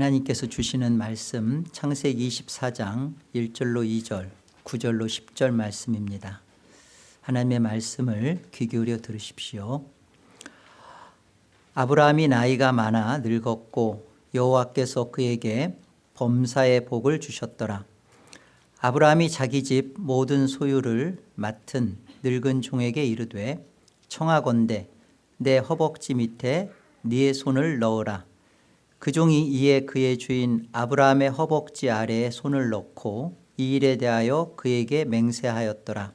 하나님께서 주시는 말씀 창세기 24장 1절로 2절 9절로 10절 말씀입니다. 하나님의 말씀을 귀 기울여 들으십시오. 아브라함이 나이가 많아 늙었고 여호와께서 그에게 범사의 복을 주셨더라. 아브라함이 자기 집 모든 소유를 맡은 늙은 종에게 이르되 청하건대 내 허벅지 밑에 네의 손을 넣어라 그 종이 이에 그의 주인 아브라함의 허벅지 아래에 손을 넣고 이 일에 대하여 그에게 맹세하였더라.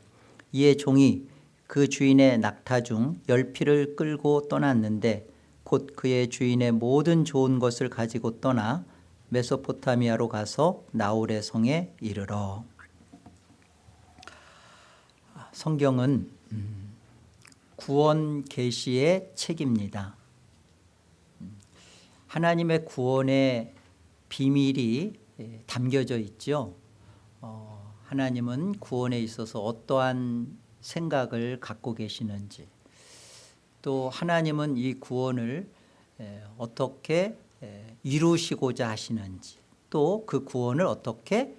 이에 종이 그 주인의 낙타 중 열피를 끌고 떠났는데 곧 그의 주인의 모든 좋은 것을 가지고 떠나 메소포타미아로 가서 나홀의 성에 이르러. 성경은 음, 구원 계시의 책입니다 하나님의 구원의 비밀이 예, 담겨져 있죠. 어, 하나님은 구원에 있어서 어떠한 생각을 갖고 계시는지 또 하나님은 이 구원을 예, 어떻게 예, 이루시고자 하시는지 또 그 구원을 어떻게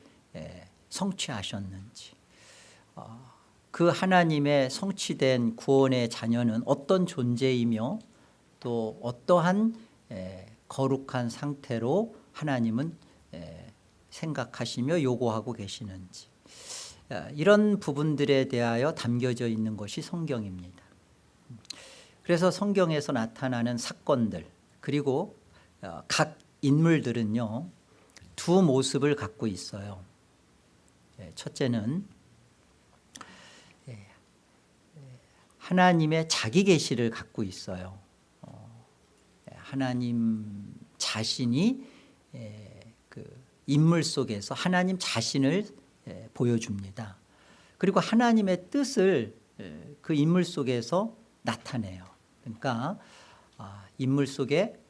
성취하셨는지. 어, 그 하나님의 성취된 구원의 자녀는 어떤 존재이며 또 어떠한 거룩한 상태로 하나님은 생각하시며 요구하고 계시는지. 이런 부분들에 대하여 담겨져 있는 것이 성경입니다. 그래서 성경에서 나타나는 사건들 그리고 어, 각 인물들은요 두 모습을 갖고 있어요. 첫째는 하나님의 자기 계시를 갖고 있어요 하나님 자신이 그 인물 속에서 하나님 자신을 보여줍니다. 그리고 하나님의 뜻을 그 인물 속에서 나타내요. 그러니까 아, 인물 속에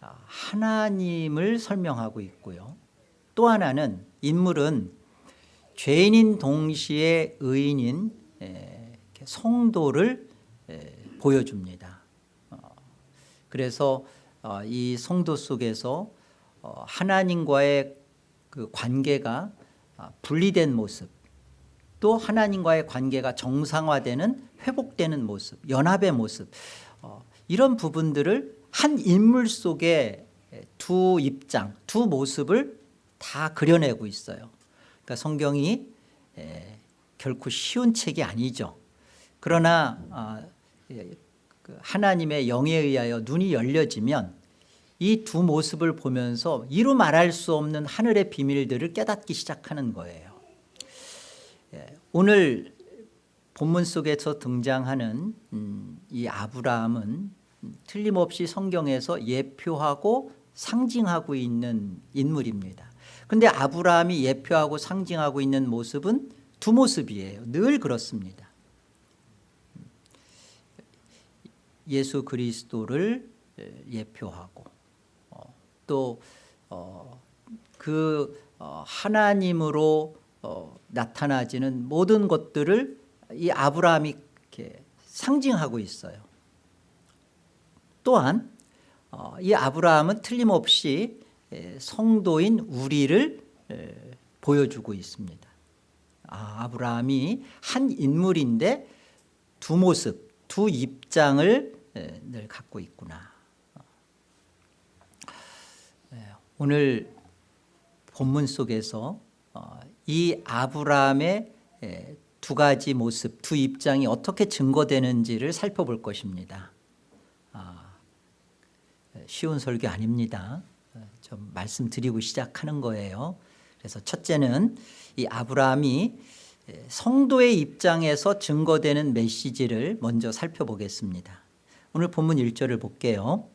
아, 하나님을 설명하고 있고요. 또 하나는 인물은 죄인인 동시에 의인인 성도를 보여줍니다. 그래서 어, 이 성도 속에서 어, 하나님과의 그 관계가 아, 분리된 모습 또 하나님과의 관계가 정상화되는 회복되는 모습 연합의 모습 어, 이런 부분들을 한 인물 속에 두 입장 두 모습을 다 그려내고 있어요. 그러니까 성경이 결코 쉬운 책이 아니죠. 그러나 아, 그 하나님의 영에 의하여 눈이 열려지면 이 두 모습을 보면서 이루 말할 수 없는 하늘의 비밀들을 깨닫기 시작하는 거예요. 예, 오늘 본문 속에서 등장하는 음, 이 아브라함은 틀림없이 성경에서 예표하고 상징하고 있는 인물입니다. 그런데 아브라함이 예표하고 상징하고 있는 모습은 두 모습이에요. 늘 그렇습니다 예수 그리스도를 예표하고 어, 또그 어, 어, 하나님으로 나타나지는 모든 것들을 이 아브라함이 이렇게 상징하고 있어요. 또한 이 아브라함은 틀림없이 성도인 우리를 보여주고 있습니다. 아, 아브라함이 한 인물인데 두 모습 두 입장을 늘 갖고 있구나. 네, 오늘 본문 속에서 어, 이 아브라함의 두 가지 모습 두 입장이 어떻게 증거되는지를 살펴볼 것입니다. 아, 쉬운 설교 아닙니다. 좀 말씀드리고 시작하는 거예요. 그래서 첫째는 이 아브라함이 성도의 입장에서 증거되는 메시지를 먼저 살펴보겠습니다 오늘 본문 1절을 볼게요.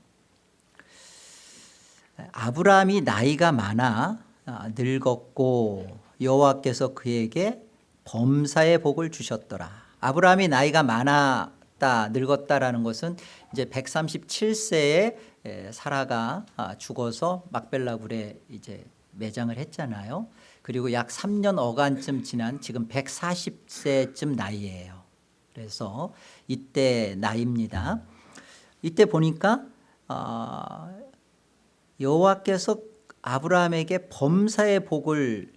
아브라함이 나이가 많아 아, 늙었고 여호와께서 그에게 범사의 복을 주셨더라. 아브라함이 나이가 많았다 늙었다라는 것은 이제 137세에 사라가 아, 죽어서 막벨라굴에 이제 매장을 했잖아요. 그리고 약 3년 어간쯤 지난 지금 140세쯤 나이예요. 그래서 이때 나이입니다 이때 보니까 어, 여호와께서 아브라함에게 범사의 복을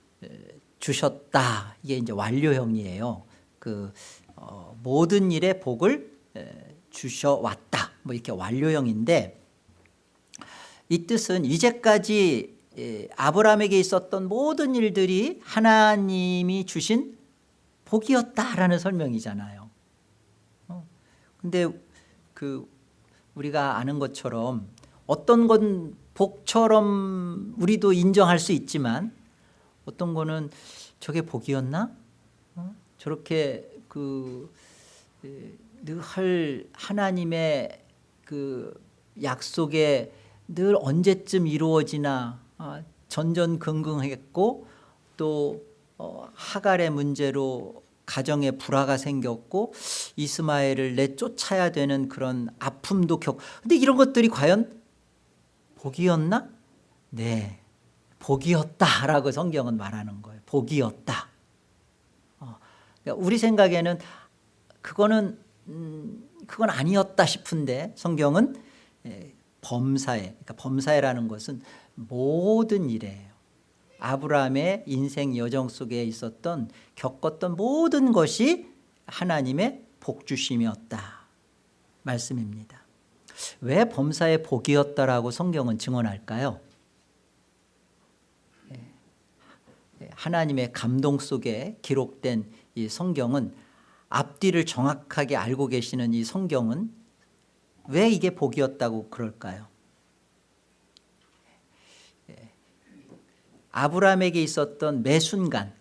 주셨다. 이게 이제 완료형이에요. 그 어, 모든 일에 복을 주셔왔다. 뭐 이렇게 완료형인데 이 뜻은 이제까지 아브라함에게 있었던 모든 일들이 하나님이 주신 복이었다라는 설명이잖아요. 어, 근데 그 우리가 아는 것처럼 어떤 건 복처럼 우리도 인정할 수 있지만 어떤 거는 저게 복이었나? 어? 저렇게 그늘 하나님의 그 약속에 늘 언제쯤 이루어지나 아, 전전긍긍했고 또 어, 하갈의 문제로 가정에 불화가 생겼고 이스마엘을 내쫓아야 되는 그런 아픔도 겪. 근데 이런 것들이 과연 복이었나? 네, 복이었다라고 성경은 말하는 거예요. 복이었다. 어, 그러니까 우리 생각에는 그거는 음, 그건 아니었다 싶은데 성경은 예, 범사에, 그러니까 범사에라는 것은 모든 일이에요. 아브라함의 인생 여정 속에 있었던 겪었던 모든 것이 하나님의 복주심이었다 말씀입니다. 왜 범사의 복이었다라고 성경은 증언할까요? 예. 하나님의 감동 속에 기록된 이 성경은 앞뒤를 정확하게 알고 계시는 이 성경은 왜 이게 복이었다고 그럴까요? 아브라함에게 있었던 매 순간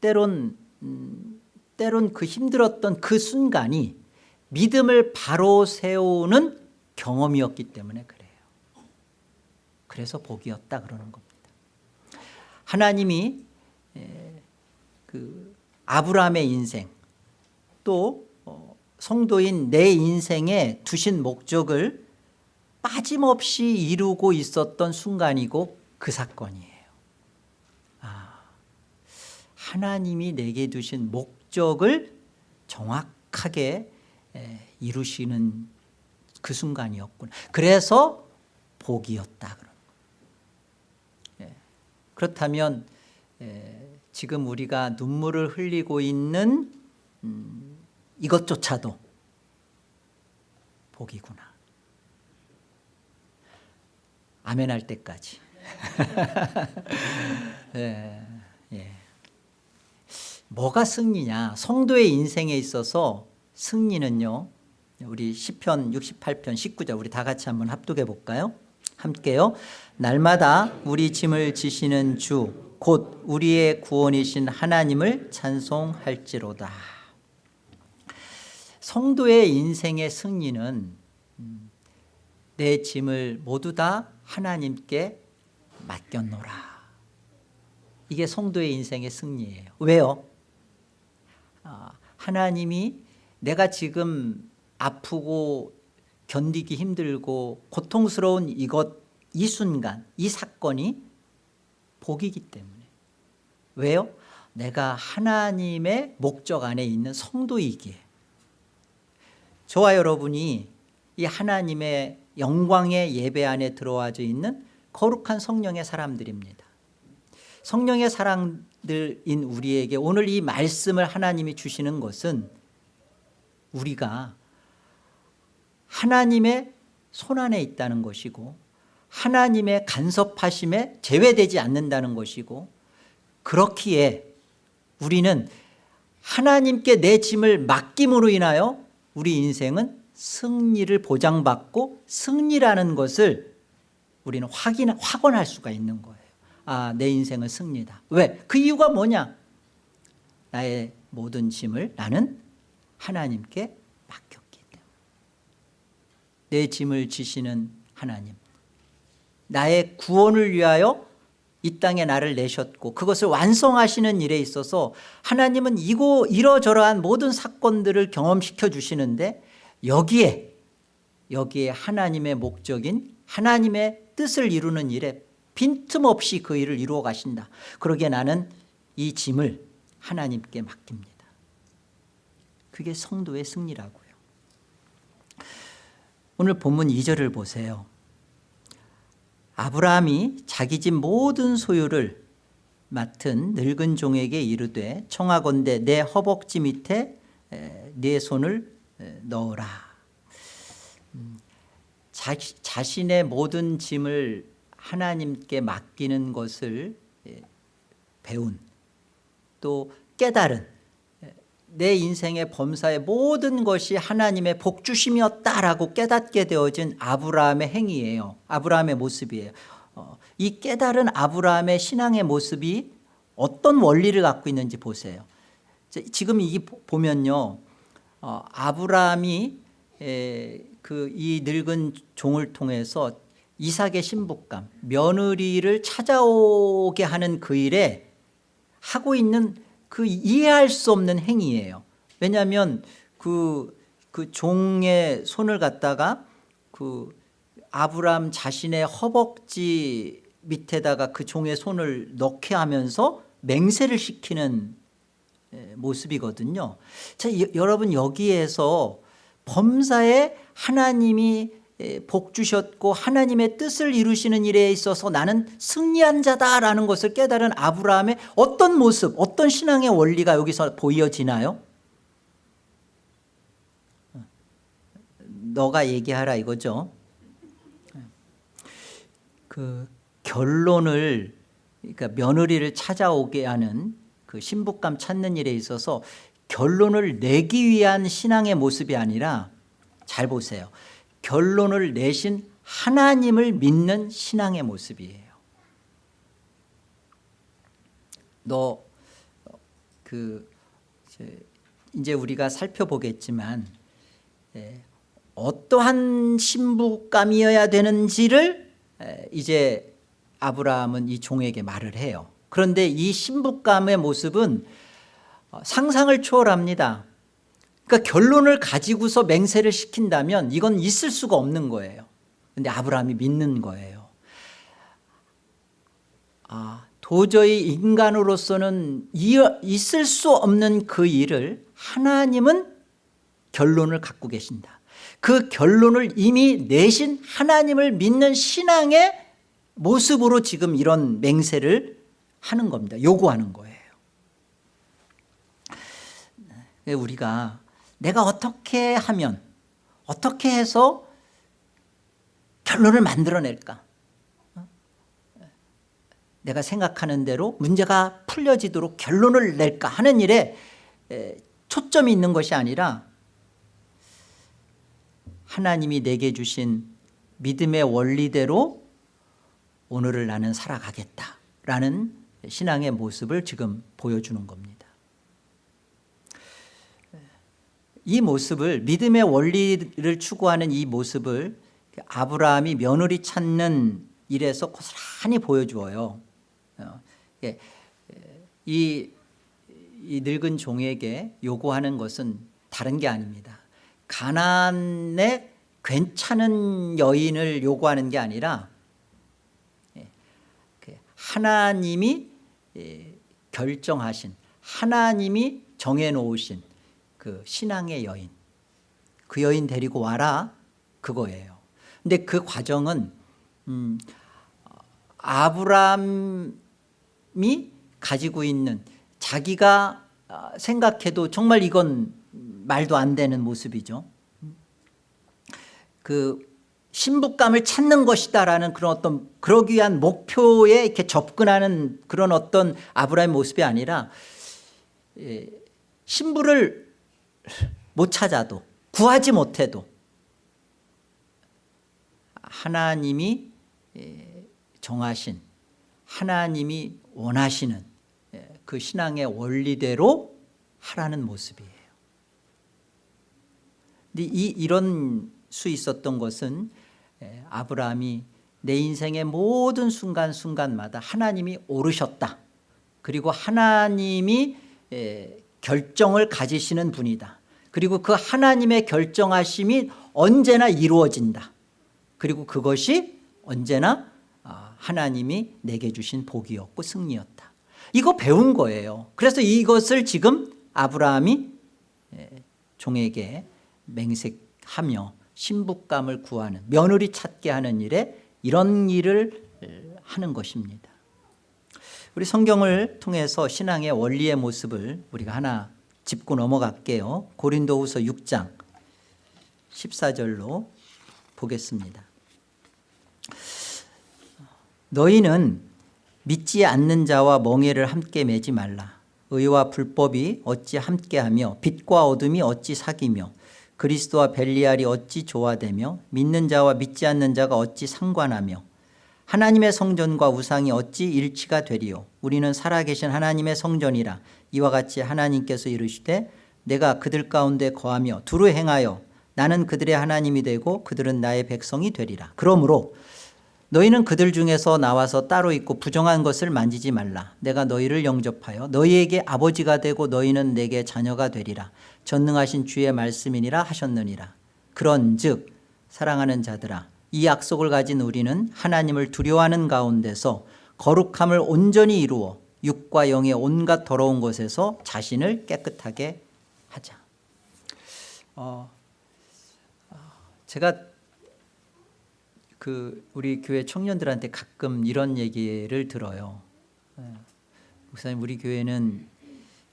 때론 음, 때론 그 힘들었던 그 순간이 믿음을 바로 세우는 경험이었기 때문에 그래요. 그래서 복이었다 그러는 겁니다. 하나님이 그 아브라함의 인생 또 어, 성도인 내 인생에 두신 목적을 빠짐없이 이루고 있었던 순간이고 그 사건이에요. 아, 하나님이 내게 두신 목적을 정확하게 이루시는 그 순간이었구나. 그래서 복이었다. 예. 그렇다면 지금 우리가 눈물을 흘리고 있는 음, 이것조차도 복이구나. 아멘 할 때까지. 예, 예. 뭐가 승리냐? 성도의 인생에 있어서 승리는요. 우리 10편 68편 19절 우리 다 같이 한번 합독해 볼까요? 함께요. 날마다 우리 짐을 지시는 주 곧 우리의 구원이신 하나님을 찬송할지로다. 성도의 인생의 승리는 음, 내 짐을 모두 다 하나님께 맡겼노라. 이게 성도의 인생의 승리예요. 왜요? 아, 하나님이 내가 지금 아프고 견디기 힘들고 고통스러운 이것 이 순간 이 사건이 복이기 때문에. 왜요? 내가 하나님의 목적 안에 있는 성도이기에. 저와 여러분이 이 하나님의 영광의 예배 안에 들어와져 있는 거룩한 성령의 사람들입니다. 성령의 사람 들인 우리에게 오늘 이 말씀을 하나님이 주시는 것은 우리가 하나님의 손안에 있다는 것이고 하나님의 간섭하심에 제외되지 않는다는 것이고 그렇기에 우리는 하나님께 내 짐을 맡김으로 인하여 우리 인생은 승리를 보장받고 승리라는 것을 우리는 확인, 확언할 수가 있는 거예요 아, 내 인생은 승리다. 왜? 그 이유가 뭐냐? 나의 모든 짐을 나는 하나님께 맡겼기 때문에. 내 짐을 지시는 하나님. 나의 구원을 위하여 이 땅에 나를 내셨고 그것을 완성하시는 일에 있어서 하나님은 이고 이러저러한 모든 사건들을 경험시켜 주시는데 여기에 여기에 하나님의 목적인 하나님의 뜻을 이루는 일에 빈틈없이 그 일을 이루어 가신다. 그러기에 나는 이 짐을 하나님께 맡깁니다. 그게 성도의 승리라고요. 오늘 본문 2절을 보세요. 아브라함이 자기 집 모든 소유를 맡은 늙은 종에게 이르되 청하건대 내 허벅지 밑에 에, 네 손을 에, 넣어라. 음, 자, 자신의 모든 짐을 하나님께 맡기는 것을 예, 배운 또 깨달은 예, 내 인생의 범사의 모든 것이 하나님의 복주심이었다라고 깨닫게 되어진 아브라함의 행위예요. 아브라함의 모습이에요. 어, 이 깨달은 아브라함의 신앙의 모습이 어떤 원리를 갖고 있는지 보세요. 지금 이 보면요 어, 아브라함이 그 이 늙은 종을 통해서 이삭의 신부감 며느리를 찾아오게 하는 그 일에 하고 있는 그 이해할 수 없는 행위예요. 왜냐하면 그, 그 종의 손을 갖다가 그 아브람 자신의 허벅지 밑에다가 그 종의 손을 넣게 하면서 맹세를 시키는 모습이거든요. 자, 여러분 여기에서 범사에 하나님이 복 주셨고 하나님의 뜻을 이루시는 일에 있어서 나는 승리한 자다라는 것을 깨달은 아브라함의 어떤 모습 어떤 신앙의 원리가 여기서 보여지나요? 너가 얘기하라 이거죠 그 결론을 그러니까 며느리를 찾아오게 하는 그 신부감 찾는 일에 있어서 결론을 내기 위한 신앙의 모습이 아니라 잘 보세요 결론을 내신 하나님을 믿는 신앙의 모습이에요. 너 그 이제 우리가 살펴보겠지만 어떠한 신부감이어야 되는지를 이제 아브라함은 이 종에게 말을 해요. 그런데 이 신부감의 모습은 어, 상상을 초월합니다 그러니까 결론을 가지고서 맹세를 시킨다면 이건 있을 수가 없는 거예요. 그런데 아브라함이 믿는 거예요. 아, 도저히 인간으로서는 있을 수 없는 그 일을 하나님은 결론을 갖고 계신다. 그 결론을 이미 내신 하나님을 믿는 신앙의 모습으로 지금 이런 맹세를 하는 겁니다. 요구하는 거예요. 우리가 내가 어떻게 하면 어떻게 해서 결론을 만들어낼까? 내가 생각하는 대로 문제가 풀려지도록 결론을 낼까 하는 일에 초점이 있는 것이 아니라 하나님이 내게 주신 믿음의 원리대로 오늘을 나는 살아가겠다라는 신앙의 모습을 지금 보여주는 겁니다 이 모습을 믿음의 원리를 추구하는 이 모습을 아브라함이 며느리 찾는 일에서 고스란히 보여주어요. 어, 예, 이, 이 늙은 종에게 요구하는 것은 다른 게 아닙니다. 가난의 괜찮은 여인을 요구하는 게 아니라 예, 그 하나님이 예, 결정하신 하나님이 정해놓으신 그 신앙의 여인. 그 여인 데리고 와라. 그거예요. 근데 그 과정은 음, 아브람이 가지고 있는 자기가 아, 생각해도 정말 이건 말도 안 되는 모습이죠. 그 신부감을 찾는 것이다라는 그런 어떤 그러기 위한 목표에 이렇게 접근하는 그런 어떤 아브라함의 모습이 아니라 예, 신부를 못 찾아도 구하지 못해도 하나님이 예, 정하신 하나님이 원하시는 예, 그 신앙의 원리대로 하라는 모습이에요. 근데 이, 이런 수 있었던 것은 예, 아브라함이 내 인생의 모든 순간순간마다 하나님이 오르셨다. 그리고 하나님이 결정을 가지시는 분이다. 그리고 그 하나님의 결정하심이 언제나 이루어진다. 그리고 그것이 언제나 아, 하나님이 내게 주신 복이었고 승리였다. 이거 배운 거예요. 그래서 이것을 지금 아브라함이 종에게 맹색하며 신부감을 구하는 며느리 찾게 하는 일에 이런 일을 하는 것입니다 우리 성경을 통해서 신앙의 원리의 모습을 우리가 하나 짚고 넘어갈게요. 고린도후서 6장 14절로 보겠습니다. 너희는 믿지 않는 자와 멍해를 함께 매지 말라. 의와 불법이 어찌 함께하며 빛과 어둠이 어찌 사귀며 그리스도와 벨리알이 어찌 조화되며 믿는 자와 믿지 않는 자가 어찌 상관하며 하나님의 성전과 우상이 어찌 일치가 되리요? 우리는 살아계신 하나님의 성전이라 이와 같이 하나님께서 이르시되 내가 그들 가운데 거하며 두루 행하여 나는 그들의 하나님이 되고 그들은 나의 백성이 되리라. 그러므로 너희는 그들 중에서 나와서 따로 있고 부정한 것을 만지지 말라. 내가 너희를 영접하여 너희에게 아버지가 되고 너희는 내게 자녀가 되리라. 전능하신 주의 말씀이니라 하셨느니라. 그런 즉 사랑하는 자들아 이 약속을 가진 우리는 하나님을 두려워하는 가운데서 거룩함을 온전히 이루어 육과 영의 온갖 더러운 것에서 자신을 깨끗하게 하자 어, 제가 그 우리 교회 청년들한테 가끔 이런 얘기를 들어요. 예. 목사님 우리 교회는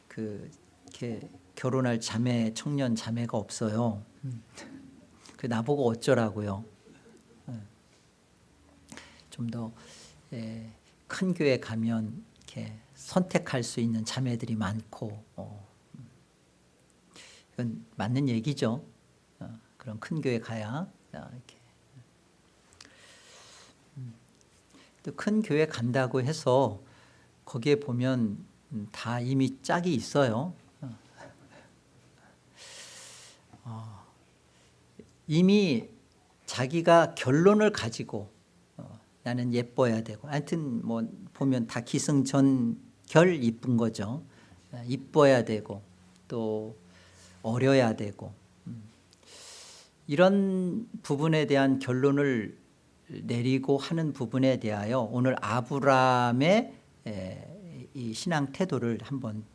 그 이렇게 결혼할 자매 청년 자매가 없어요. 음. 그 나보고 어쩌라고요. 예. 좀더 예, 큰 교회 가면 이렇게 선택할 수 있는 자매들이 많고 어. 이건 맞는 얘기죠. 어, 그런 큰 교회 가야 이렇게 또큰 교회 간다고 해서 거기에 보면 다 이미 짝이 있어요. 어, 이미 자기가 결론을 가지고 어, 나는 예뻐야 되고 하여튼 뭐 보면 다 기승전결 이쁜 거죠. 이뻐야 되고 또 어려야 되고 음. 이런 부분에 대한 결론을 내리고 하는 부분에 대하여 오늘 아브라함의 이 신앙 태도를 한번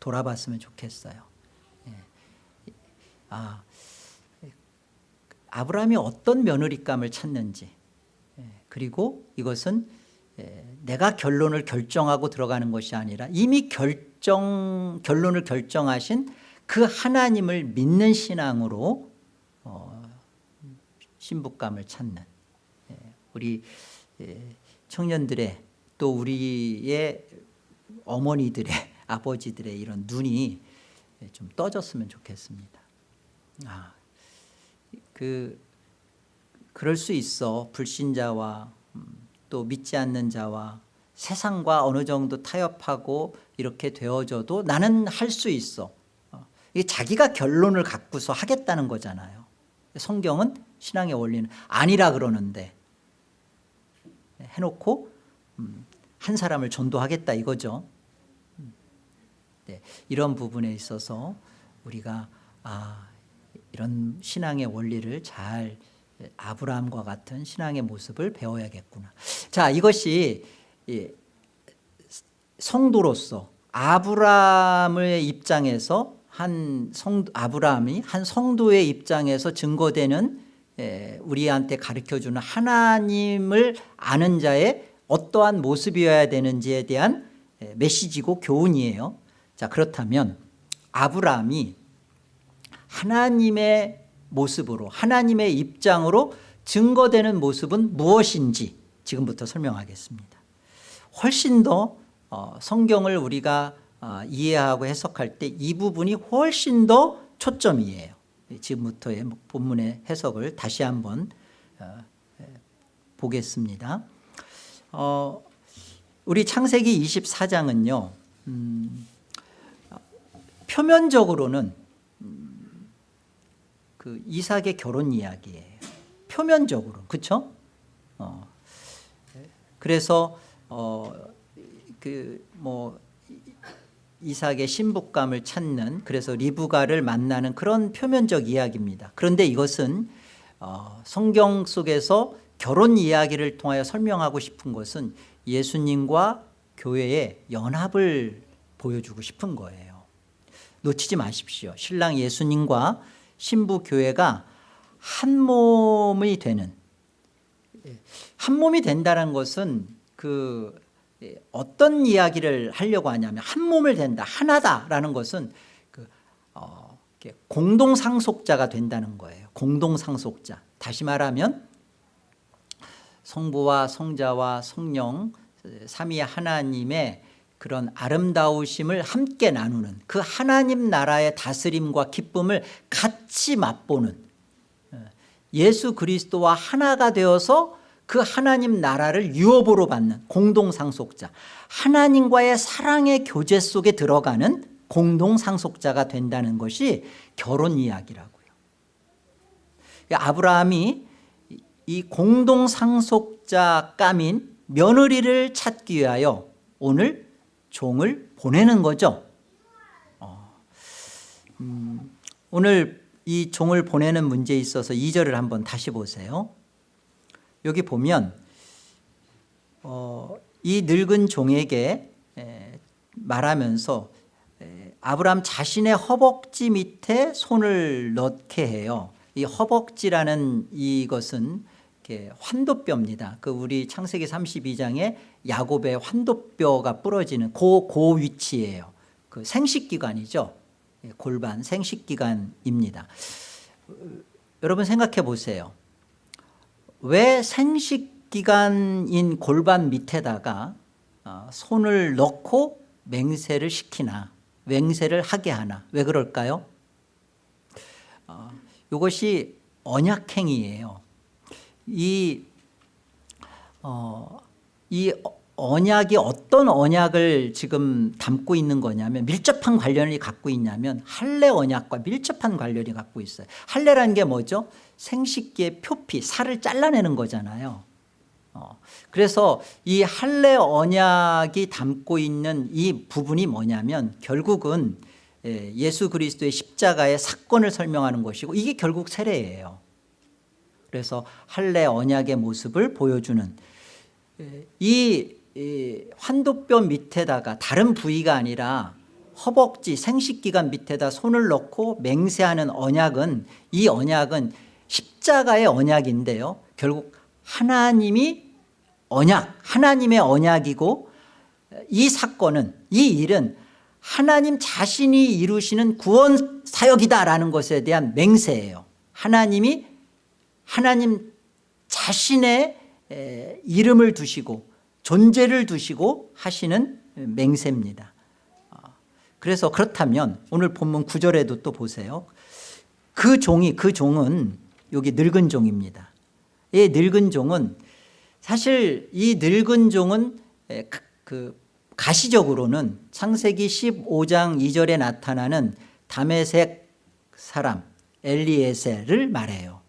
돌아봤으면 좋겠어요. 예. 아, 아브라함이 어떤 며느리감을 찾는지 예, 그리고 이것은 내가 결론을 결정하고 들어가는 것이 아니라 이미 결정 결론을 결정하신 그 하나님을 믿는 신앙으로 어, 신부감을 찾는 우리 예, 청년들의 또 우리의 어머니들의 아버지들의 이런 눈이 좀 떠졌으면 좋겠습니다. 아, 그 그럴 수 있어 불신자와 음, 또 믿지 않는 자와 세상과 어느 정도 타협하고 이렇게 되어져도 나는 할 수 있어. 어, 자기가 결론을 갖고서 하겠다는 거잖아요. 성경은 신앙의 원리는 아니라 그러는데 해놓고 음, 한 사람을 전도하겠다 이거죠. 음, 네, 이런 부분에 있어서 우리가 아, 이런 신앙의 원리를 잘 아브라함과 같은 신앙의 모습을 배워야겠구나. 자 이것이 성도로서 아브라함의 입장에서 한 성, 아브라함이 한 성도의 입장에서 증거되는 예, 우리한테 가르쳐주는 하나님을 아는 자의 어떠한 모습이어야 되는지에 대한 예, 메시지고 교훈이에요 자 그렇다면 아브라함이 하나님의 모습으로 하나님의 입장으로 증거되는 모습은 무엇인지 지금부터 설명하겠습니다 훨씬 더 어, 성경을 우리가 어, 이해하고 해석할 때 이 부분이 훨씬 더 초점이에요 지금부터의 본문의 해석을 다시 한번 어, 보겠습니다. 어, 우리 창세기 24장은요. 음, 표면적으로는 음, 그 이삭의 결혼 이야기예요. 표면적으로 그렇죠? 어, 그래서 어, 그뭐 이삭의 신부감을 찾는 그래서 리브가를 만나는 그런 표면적 이야기입니다 그런데 이것은 어, 성경 속에서 결혼 이야기를 통하여 설명하고 싶은 것은 예수님과 교회의 연합을 보여주고 싶은 거예요 놓치지 마십시오 신랑 예수님과 신부 교회가 한 몸이 되는 한 몸이 된다는 것은 그 예, 어떤 이야기를 하려고 하냐면 한 몸을 된다 하나다라는 것은 그 어, 공동상속자가 된다는 거예요. 공동상속자. 다시 말하면 성부와 성자와 성령 삼위 하나님의 그런 아름다우심을 함께 나누는 그 하나님 나라의 다스림과 기쁨을 같이 맛보는 예수 그리스도와 하나가 되어서 그 하나님 나라를 유업으로 받는 공동상속자 하나님과의 사랑의 교제 속에 들어가는 공동상속자가 된다는 것이 결혼 이야기라고요. 아브라함이 이 공동상속자 까민 며느리를 찾기 위하여 오늘 종을 보내는 거죠? 어, 음, 오늘 이 종을 보내는 문제에 있어서 2절을 한번 다시 보세요. 여기 보면 어, 이 늙은 종에게 에, 말하면서 에, 아브라함 자신의 허벅지 밑에 손을 넣게 해요. 이 허벅지라는 이것은 환도뼈입니다. 그 우리 창세기 32장에 야곱의 환도뼈가 부러지는 그, 그 위치예요. 그 생식기관이죠. 예, 골반 생식기관입니다. 어, 여러분 생각해 보세요. 왜 생식기관인 골반 밑에다가 어, 손을 넣고 맹세를 시키나 맹세를 하게 하나? 왜 그럴까요? 어, 이것이 언약행위예요. 이, 어, 이 언약이 어떤 언약을 지금 담고 있는 거냐면 밀접한 관련이 갖고 있냐면 할례 언약과 밀접한 관련이 갖고 있어요. 할례라는 게 뭐죠? 생식기의 표피 살을 잘라내는 거잖아요. 어, 그래서 이 할례 언약이 담고 있는 이 부분이 뭐냐면 결국은 예, 예수 그리스도의 십자가의 사건을 설명하는 것이고 이게 결국 세례예요. 그래서 할례 언약의 모습을 보여주는 예, 이 환도뼈 밑에다가 다른 부위가 아니라 허벅지 생식기관 밑에다 손을 넣고 맹세하는 언약은 이 언약은 십자가의 언약인데요. 결국 하나님이 언약 하나님의 언약이고 이 사건은 이 일은 하나님 자신이 이루시는 구원 사역이다라는 것에 대한 맹세예요. 하나님이 하나님 자신의 이름을 두시고 존재를 두시고 하시는 맹세입니다. 어, 그래서 그렇다면 오늘 본문 9절에도 또 보세요. 그 종이 그 종은 여기 늙은 종입니다. 이 늙은 종은 사실 이 늙은 종은 그, 그 가시적으로는 창세기 15장 2절에 나타나는 담에색 사람 엘리에셀을 말해요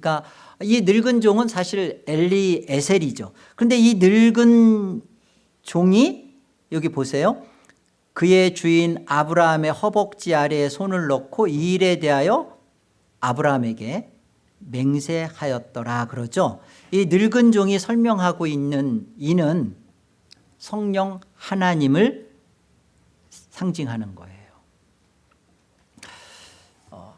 그러니까 이 늙은 종은 사실 엘리에셀이죠. 그런데 이 늙은 종이 여기 보세요. 그의 주인 아브라함의 허벅지 아래에 손을 넣고 이 일에 대하여 아브라함에게 맹세하였더라 그러죠. 이 늙은 종이 설명하고 있는 이는 성령 하나님을 상징하는 거예요. 어,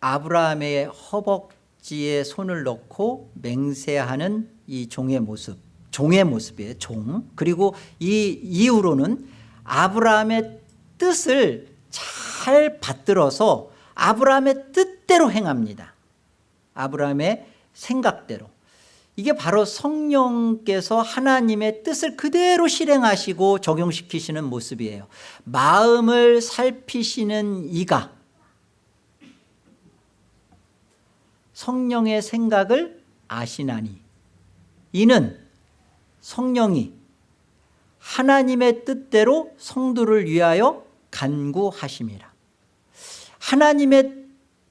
아브라함의 허벅 지에 손을 넣고 맹세하는 이 종의 모습 종의 모습이에요 종. 그리고 이 이후로는 아브라함의 뜻을 잘 받들어서 아브라함의 뜻대로 행합니다. 아브라함의 생각대로. 이게 바로 성령께서 하나님의 뜻을 그대로 실행하시고 적용시키시는 모습이에요. 마음을 살피시는 이가 성령의 생각을 아시나니. 이는 성령이 하나님의 뜻대로 성도를 위하여 간구하심이라. 하나님의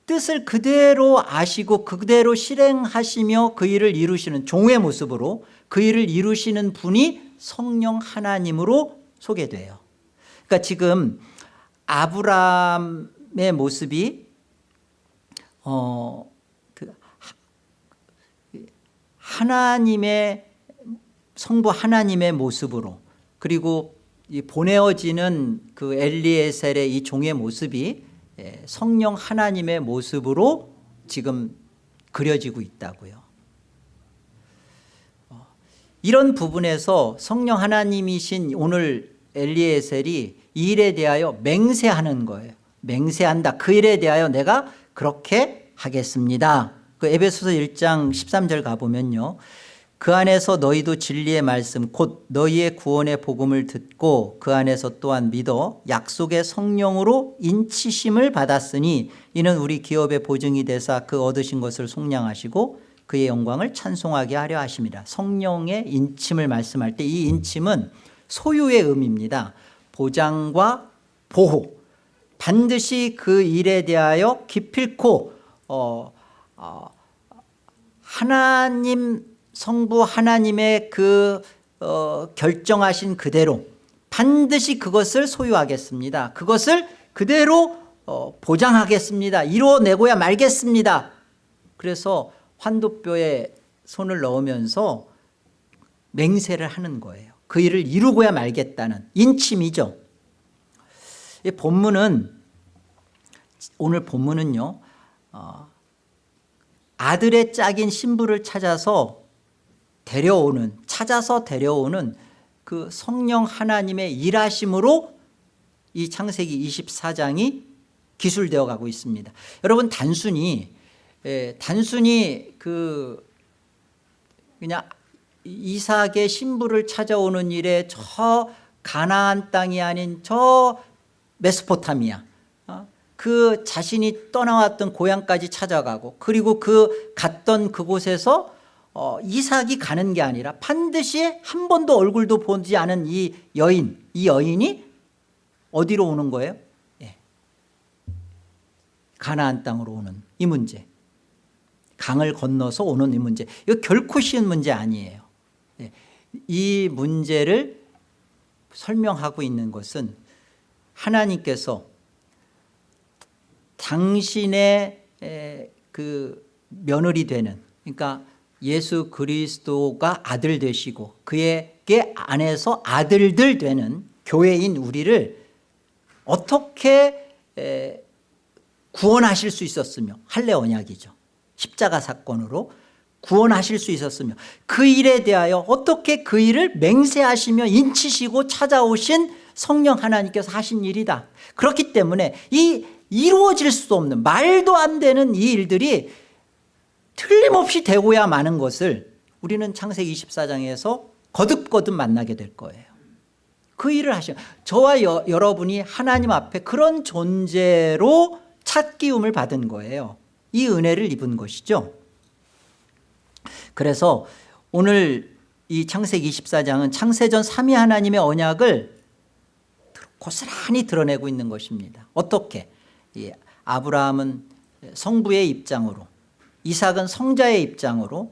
뜻을 그대로 아시고 그대로 실행하시며 그 일을 이루시는 종의 모습으로 그 일을 이루시는 분이 성령 하나님으로 소개돼요. 그러니까 지금 아브라함의 모습이 어, 하나님의 성부 하나님의 모습으로 그리고 이 보내어지는 그 엘리에셀의 이 종의 모습이 예, 성령 하나님의 모습으로 지금 그려지고 있다고요. 이런 부분에서 성령 하나님이신 오늘 엘리에셀이 이 일에 대하여 맹세하는 거예요. 맹세한다. 그 일에 대하여 내가 그렇게 하겠습니다 그 에베소서 1장 13절 가보면요. 그 안에서 너희도 진리의 말씀 곧 너희의 구원의 복음을 듣고 그 안에서 또한 믿어 약속의 성령으로 인치심을 받았으니 이는 우리 기업의 보증이 되사 그 얻으신 것을 속량하시고 그의 영광을 찬송하게 하려 하십니다. 성령의 인침을 말씀할 때 이 인침은 소유의 의미입니다. 보장과 보호 반드시 그 일에 대하여 기필코 어, 어, 하나님 성부 하나님의 그 어, 결정하신 그대로 반드시 그것을 소유하겠습니다. 그것을 그대로 어, 보장하겠습니다. 이루어내고야 말겠습니다. 그래서 환도뼈에 손을 넣으면서 맹세를 하는 거예요. 그 일을 이루고야 말겠다는 인침이죠. 이 본문은 오늘 본문은요 어, 아들의 짝인 신부를 찾아서 데려오는 찾아서 데려오는 그 성령 하나님의 일하심으로 이 창세기 24장이 기술되어 가고 있습니다 여러분 단순히 예, 단순히 그 그냥 이삭의 신부를 찾아오는 일에 저 가나안 땅이 아닌 저 메소포타미아 어? 그 자신이 떠나왔던 고향까지 찾아가고 그리고 그 갔던 그곳에서 어, 이삭이 가는 게 아니라 반드시 한 번도 얼굴도 보지 않은 이 여인 이 여인이 어디로 오는 거예요? 예. 가나안 땅으로 오는 이 문제 강을 건너서 오는 이 문제 이거 결코 쉬운 문제 아니에요 예. 이 문제를 설명하고 있는 것은 하나님께서 당신의 에, 그 며느리 되는 그러니까 예수 그리스도가 아들 되시고 그에게 안에서 아들들 되는 교회인 우리를 어떻게 에, 구원하실 수 있었으며 할례 언약이죠. 십자가 사건으로 구원하실 수 있었으며 그 일에 대하여 어떻게 그 일을 맹세하시며 인치시고 찾아오신 성령 하나님께서 하신 일이다. 그렇기 때문에 이 이루어질 수 없는 말도 안 되는 이 일들이 틀림없이 되고야 마는 것을 우리는 창세기 24장에서 거듭거듭 만나게 될 거예요. 그 일을 하시는 저와 여, 여러분이 하나님 앞에 그런 존재로 찾기움을 받은 거예요. 이 은혜를 입은 것이죠. 그래서 오늘 이 창세기 24장은 창세전 3위 하나님의 언약을 고스란히 드러내고 있는 것입니다. 어떻게? 예, 아브라함은 성부의 입장으로 이삭은 성자의 입장으로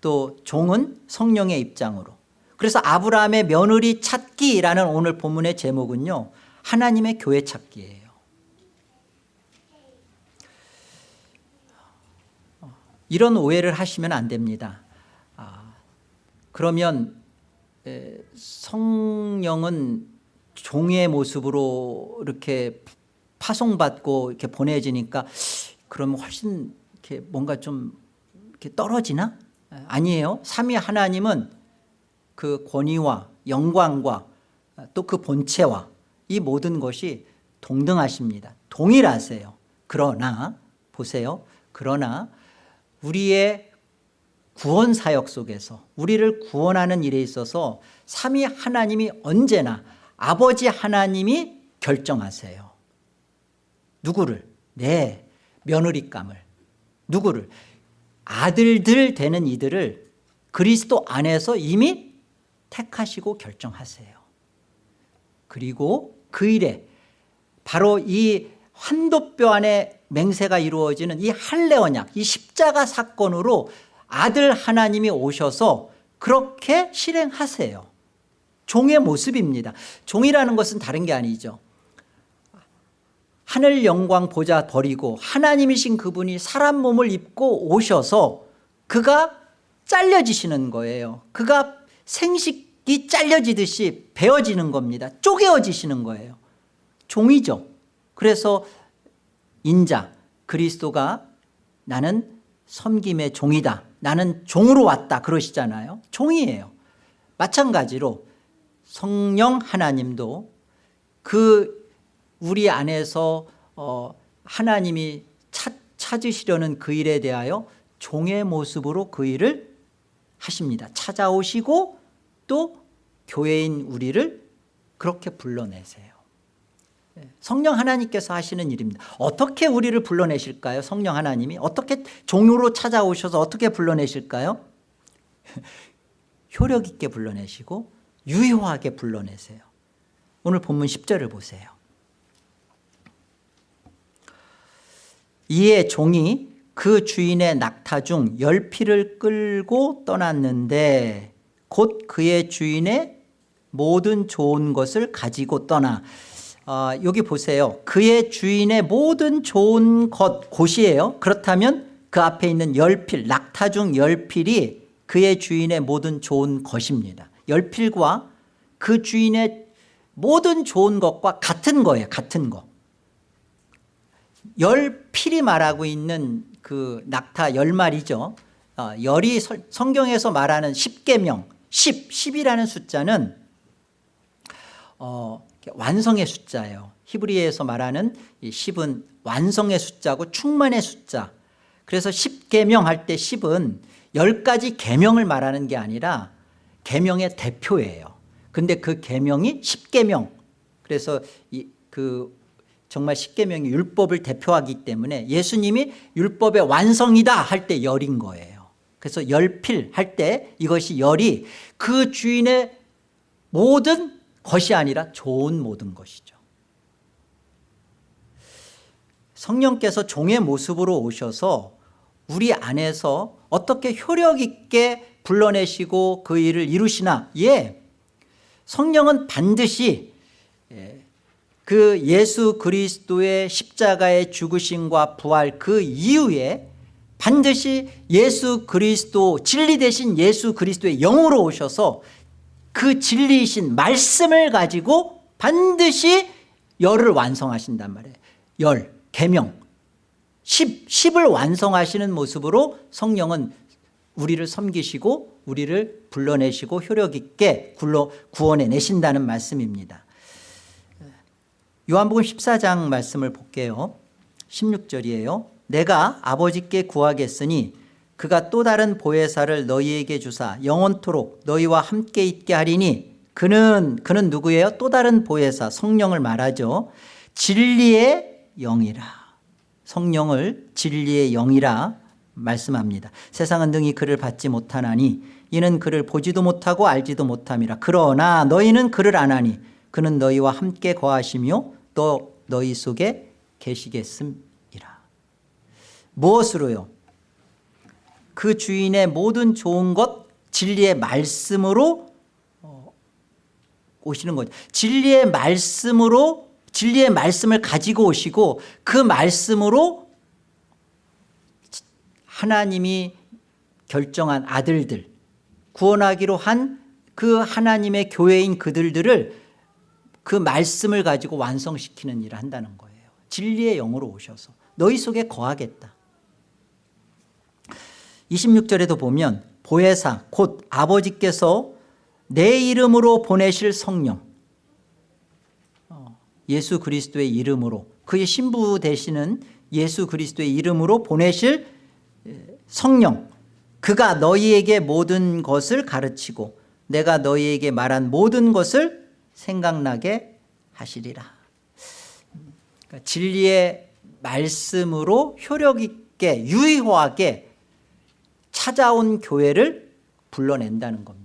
또 종은 성령의 입장으로. 그래서 아브라함의 며느리 찾기라는 오늘 본문의 제목은요 하나님의 교회 찾기예요. 이런 오해를 하시면 안 됩니다. 아, 그러면 에, 성령은 종의 모습으로 이렇게 파송받고 이렇게 보내지니까 그러면 훨씬 이렇게 뭔가 좀 이렇게 떨어지나? 아니에요. 삼위 하나님은 그 권위와 영광과 또 그 본체와 이 모든 것이 동등하십니다. 동일하세요. 그러나 보세요. 그러나 우리의 구원 사역 속에서 우리를 구원하는 일에 있어서 삼위 하나님이 언제나 아버지 하나님이 결정하세요. 누구를? 내 며느리감을. 누구를? 아들들 되는 이들을 그리스도 안에서 이미 택하시고 결정하세요. 그리고 그 일에 바로 이 환도뼈 안에 맹세가 이루어지는 이 할례 언약, 이 십자가 사건으로 아들 하나님이 오셔서 그렇게 실행하세요. 종의 모습입니다. 종이라는 것은 다른 게 아니죠. 하늘 영광 보자 버리고 하나님이신 그분이 사람 몸을 입고 오셔서 그가 잘려지시는 거예요. 그가 생식이 잘려지듯이 베어지는 겁니다. 쪼개어지시는 거예요. 종이죠. 그래서 인자 그리스도가 나는 섬김의 종이다. 나는 종으로 왔다 그러시잖아요. 종이에요. 마찬가지로 성령 하나님도 그 우리 안에서 어 하나님이 찾, 찾으시려는 그 일에 대하여 종의 모습으로 그 일을 하십니다. 찾아오시고 또 교회인 우리를 그렇게 불러내세요. 예, 성령 하나님께서 하시는 일입니다. 어떻게 우리를 불러내실까요? 성령 하나님이? 어떻게 종으로 찾아오셔서 어떻게 불러내실까요? 효력 있게 불러내시고 유효하게 불러내세요. 오늘 본문 10절을 보세요. 이에 종이 그 주인의 낙타 중 열 피를 끌고 떠났는데 곧 그의 주인의 모든 좋은 것을 가지고 떠나. 어, 여기 보세요. 그의 주인의 모든 좋은 것 곳이에요. 그렇다면 그 앞에 있는 열필 낙타 중 열필이 그의 주인의 모든 좋은 것입니다 열필과 그 주인의 모든 좋은 것과 같은 거예요 같은 거. 열필이 말하고 있는 그 낙타 열 마리죠. 어, 열이 설- 성경에서 말하는 십계명 10, 10이라는 숫자는 어, 완성의 숫자예요. 히브리에서 말하는 이 10은 완성의 숫자고 충만의 숫자. 그래서 10계명 할 때 10은 10가지 계명을 말하는 게 아니라 계명의 대표예요. 근데 그 계명이 10계명. 그래서 이, 그 정말 10계명이 율법을 대표하기 때문에 예수님이 율법의 완성이다 할 때 열인 거예요. 그래서 열필 할 때 이것이 열이 그 주인의 모든 것이 아니라 좋은 모든 것이죠. 성령께서 종의 모습으로 오셔서 우리 안에서 어떻게 효력 있게 불러내시고 그 일을 이루시나? 예. 성령은 반드시 예, 그 예수 그리스도의 십자가의 죽으심과 부활 그 이후에 반드시 예수 그리스도 진리 대신 예수 그리스도의 영으로 오셔서 그 진리이신 말씀을 가지고 반드시 열을 완성하신단 말이에요. 열, 계명. 10, 10을 완성하시는 모습으로 성령은 우리를 섬기시고 우리를 불러내시고 효력 있게 굴러 구원해 내신다는 말씀입니다. 요한복음 14장 말씀을 볼게요. 16절이에요. 내가 아버지께 구하겠으니 그가 또 다른 보혜사를 너희에게 주사 영원토록 너희와 함께 있게 하리니 그는 그는 누구예요? 또 다른 보혜사 성령을 말하죠. 진리의 영이라. 성령을 진리의 영이라 말씀합니다. 세상은 능히 그를 받지 못하나니 이는 그를 보지도 못하고 알지도 못함이라. 그러나 너희는 그를 아나니 그는 너희와 함께 거하시며 또 너희 속에 계시겠음이라. 무엇으로요? 그 주인의 모든 좋은 것 진리의 말씀으로 어, 오시는 거죠. 진리의 말씀으로 진리의 말씀을 가지고 오시고 그 말씀으로 하나님이 결정한 아들들 구원하기로 한 그 하나님의 교회인 그들들을 그 말씀을 가지고 완성시키는 일을 한다는 거예요. 진리의 영으로 오셔서 너희 속에 거하겠다. 26절에도 보면 보혜사 곧 아버지께서 내 이름으로 보내실 성령. 어, 예수 그리스도의 이름으로 그의 신부 되시는 예수 그리스도의 이름으로 보내실 에, 성령 그가 너희에게 모든 것을 가르치고 내가 너희에게 말한 모든 것을 생각나게 하시리라. 그러니까 진리의 말씀으로 효력 있게 유효하게 찾아온 교회를 불러낸다는 겁니다.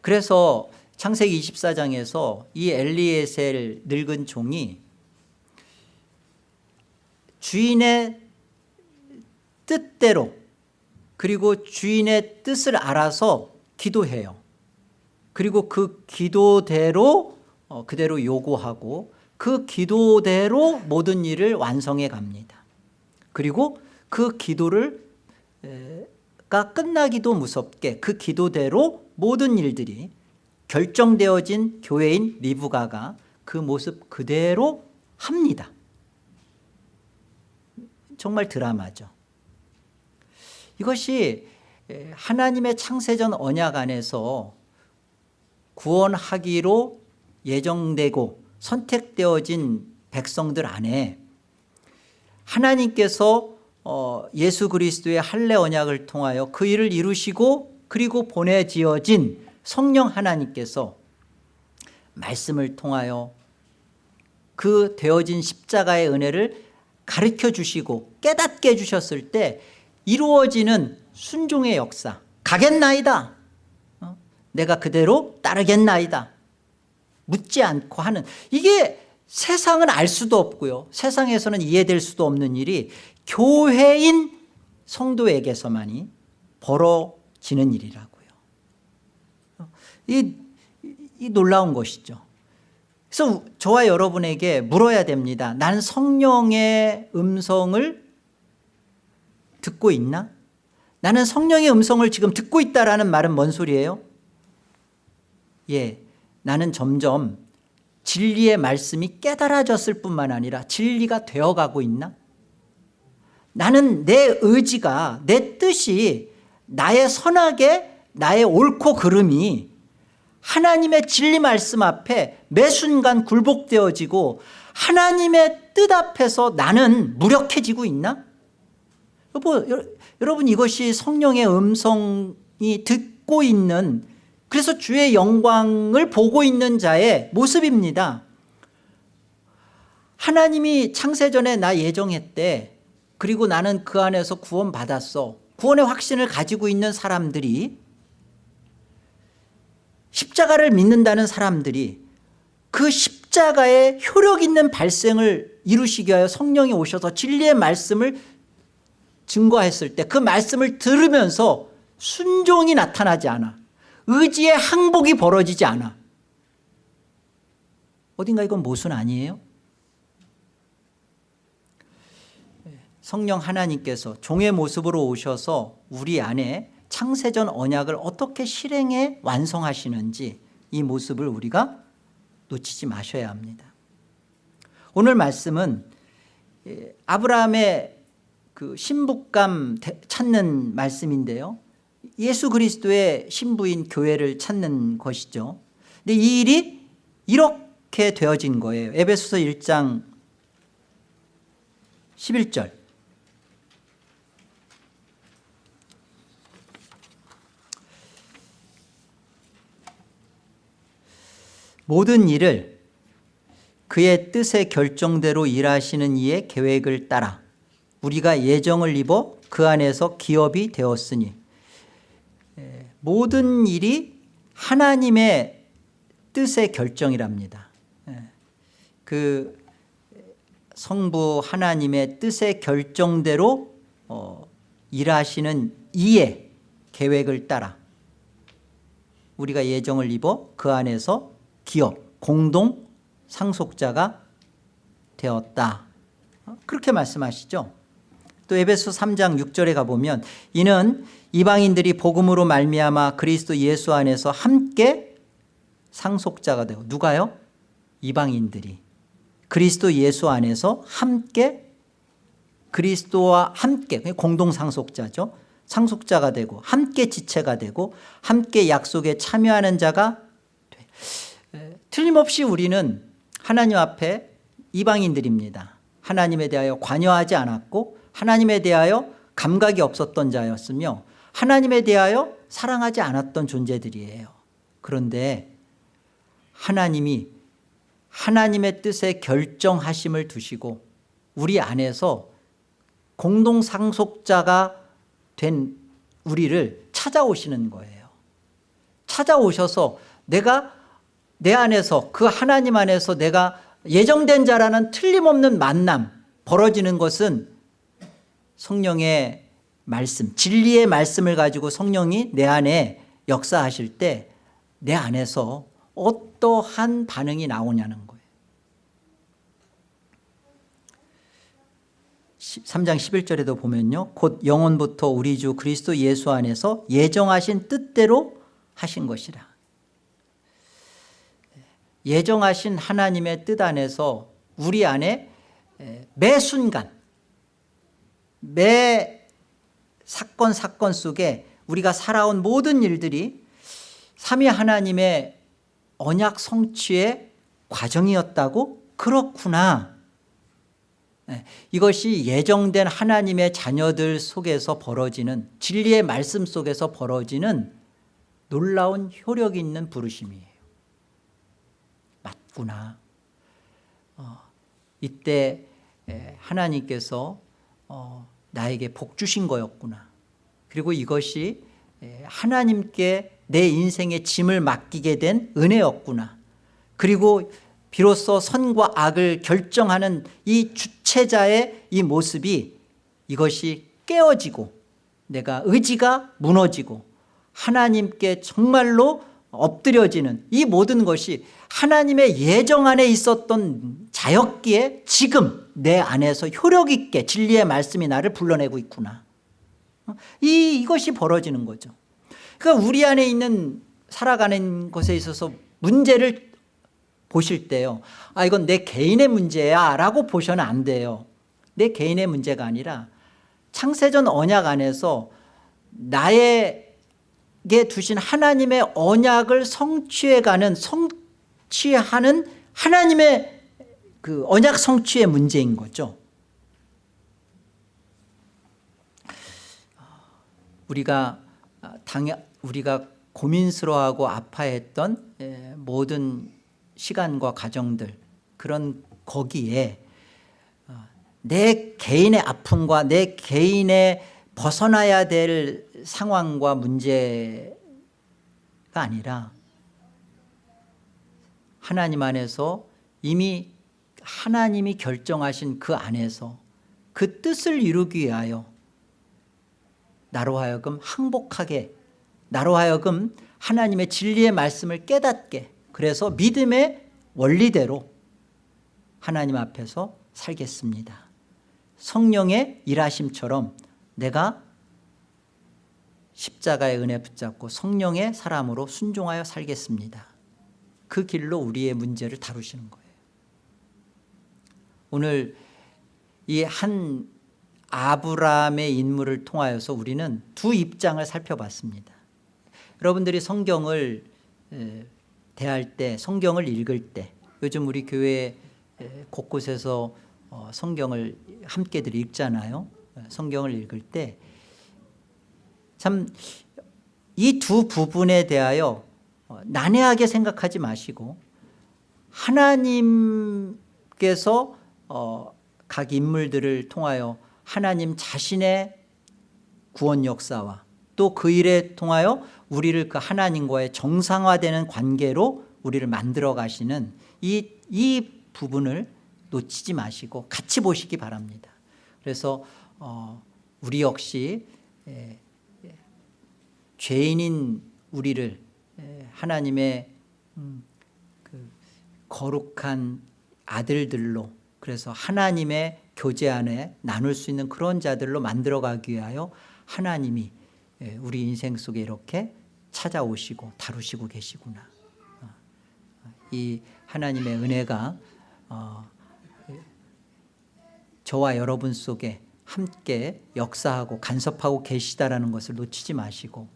그래서 창세기 24장에서 이 엘리에셀 늙은 종이 주인의 뜻대로 그리고 주인의 뜻을 알아서 기도해요. 그리고 그 기도대로 어, 그대로 요구하고 그 기도대로 모든 일을 완성해 갑니다. 그리고 그 기도를 에, 가 끝나기도 무섭게 그 기도대로 모든 일들이 결정되어진 교회인 리브가가 그 모습 그대로 합니다. 정말 드라마죠 이것이 에, 하나님의 창세전 언약 안에서 구원하기로 예정되고 선택되어진 백성들 안에 하나님께서 어, 예수 그리스도의 할례 언약을 통하여 그 일을 이루시고 그리고 보내지어진 성령 하나님께서 말씀을 통하여 그 되어진 십자가의 은혜를 가르쳐 주시고 깨닫게 해주셨을 때 이루어지는 순종의 역사. 가겠나이다. 어? 내가 그대로 따르겠나이다. 묻지 않고 하는. 이게 세상은 알 수도 없고요. 세상에서는 이해될 수도 없는 일이 교회인 성도에게서만이 벌어지는 일이라고요. 이, 이 놀라운 것이죠. 그래서 저와 여러분에게 물어야 됩니다. 난 성령의 음성을 듣고 있나? 나는 성령의 음성을 지금 듣고 있다라는 말은 뭔 소리예요? 예, 나는 점점 진리의 말씀이 깨달아졌을 뿐만 아니라 진리가 되어가고 있나? 나는 내 의지가 내 뜻이 나의 선하게 나의 옳고 그름이 하나님의 진리 말씀 앞에 매 순간 굴복되어지고 하나님의 뜻 앞에서 나는 무력해지고 있나? 여보, 여러분 이것이 성령의 음성이 듣고 있는 그래서 주의 영광을 보고 있는 자의 모습입니다. 하나님이 창세전에 나 예정했대. 그리고 나는 그 안에서 구원 받았어. 구원의 확신을 가지고 있는 사람들이 십자가를 믿는다는 사람들이 그 십자가의 효력 있는 발생을 이루시기 위하여 성령이 오셔서 진리의 말씀을 증거했을 때 그 말씀을 들으면서 순종이 나타나지 않아. 의지의 항복이 벌어지지 않아. 어딘가 이건 모순 아니에요? 성령 하나님께서 종의 모습으로 오셔서 우리 안에 창세전 언약을 어떻게 실행해 완성하시는지 이 모습을 우리가 놓치지 마셔야 합니다. 오늘 말씀은 예, 아브라함의 그 신부감 찾는 말씀인데요. 예수 그리스도의 신부인 교회를 찾는 것이죠. 근데 이 일이 이렇게 되어진 거예요. 에베소서 1장 11절. 모든 일을 그의 뜻의 결정대로 일하시는 이의 계획을 따라 우리가 예정을 입어 그 안에서 기업이 되었으니 모든 일이 하나님의 뜻의 결정이랍니다. 그 성부 하나님의 뜻의 결정대로 어, 일하시는 이의 계획을 따라 우리가 예정을 입어 그 안에서 기업, 공동 상속자가 되었다. 그렇게 말씀하시죠 또 에베소 3장 6절에 가보면 이는 이방인들이 복음으로 말미암아 그리스도 예수 안에서 함께 상속자가 되고 누가요? 이방인들이 그리스도 예수 안에서 함께 그리스도와 함께 공동상속자죠 상속자가 되고 함께 지체가 되고 함께 약속에 참여하는 자가 돼. 틀림없이 우리는 하나님 앞에 이방인들입니다 하나님에 대하여 관여하지 않았고 하나님에 대하여 감각이 없었던 자였으며 하나님에 대하여 사랑하지 않았던 존재들이에요. 그런데 하나님이 하나님의 뜻에 결정하심을 두시고 우리 안에서 공동상속자가 된 우리를 찾아오시는 거예요. 찾아오셔서 내가 내 안에서 그 하나님 안에서 내가 예정된 자라는 틀림없는 만남 벌어지는 것은 성령의 말씀 진리의 말씀을 가지고 성령이 내 안에 역사하실 때 내 안에서 어떠한 반응이 나오냐는 거예요. 3장 11절에도 보면요. 곧 영원부터 우리 주 그리스도 예수 안에서 예정하신 뜻대로 하신 것이라. 예정하신 하나님의 뜻 안에서 우리 안에 매 순간 매 사건 사건 속에 우리가 살아온 모든 일들이 삼위 하나님의 언약 성취의 과정이었다고? 그렇구나. 네, 이것이 예정된 하나님의 자녀들 속에서 벌어지는 진리의 말씀 속에서 벌어지는 놀라운 효력 있는 부르심이에요. 맞구나. 어, 이때 하나님께서 어, 나에게 복 주신 거였구나. 그리고 이것이 하나님께 내 인생의 짐을 맡기게 된 은혜였구나. 그리고 비로소 선과 악을 결정하는 이 주체자의 이 모습이 이것이 깨어지고 내가 의지가 무너지고 하나님께 정말로 엎드려지는 이 모든 것이 하나님의 예정 안에 있었던 자였기에 지금 내 안에서 효력 있게 진리의 말씀이 나를 불러내고 있구나. 이, 이것이 벌어지는 거죠. 그러니까 우리 안에 있는 살아가는 것에 있어서 문제를 보실 때요. 아 이건 내 개인의 문제야 라고 보셔는 안 돼요. 내 개인의 문제가 아니라 창세전 언약 안에서 나에게 두신 하나님의 언약을 성취해가는 성취하는 하나님의 그 언약 성취의 문제인 거죠. 우리가 당연 우리가 고민스러워하고 아파했던 예, 모든 시간과 과정들 그런 거기에 어, 내 개인의 아픔과 내 개인의 벗어나야 될 상황과 문제가 아니라 하나님 안에서 이미 하나님이 결정하신 그 안에서 그 뜻을 이루기 위하여 나로 하여금 항복하게 나로 하여금 하나님의 진리의 말씀을 깨닫게 그래서 믿음의 원리대로 하나님 앞에서 살겠습니다. 성령의 일하심처럼 내가 십자가의 은혜 붙잡고 성령의 사람으로 순종하여 살겠습니다. 그 길로 우리의 문제를 다루시는 거예요 오늘 이 한 아브라함의 인물을 통하여서 우리는 두 입장을 살펴봤습니다. 여러분들이 성경을 대할 때 성경을 읽을 때 요즘 우리 교회 곳곳에서 어, 성경을 함께들 읽잖아요. 성경을 읽을 때. 참 이 두 부분에 대하여 어, 난해하게 생각하지 마시고 하나님께서 어, 각 인물들을 통하여 하나님 자신의 구원 역사와 또 그 일에 통하여 우리를 그 하나님과의 정상화되는 관계로 우리를 만들어 가시는 이, 이 부분을 놓치지 마시고 같이 보시기 바랍니다. 그래서 어, 우리 역시 에, 에, 죄인인 우리를 에, 하나님의 음, 그 거룩한 아들들로 그래서 하나님의 교제 안에 나눌 수 있는 그런 자들로 만들어가기 위하여 하나님이 우리 인생 속에 이렇게 찾아오시고 다루시고 계시구나. 어, 이 하나님의 은혜가 어, 저와 여러분 속에 함께 역사하고 간섭하고 계시다라는 것을 놓치지 마시고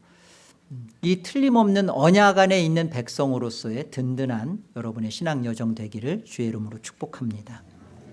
음, 이 틀림없는 언약 안에 있는 백성으로서의 든든한 여러분의 신앙 여정 되기를 주의 이름으로 축복합니다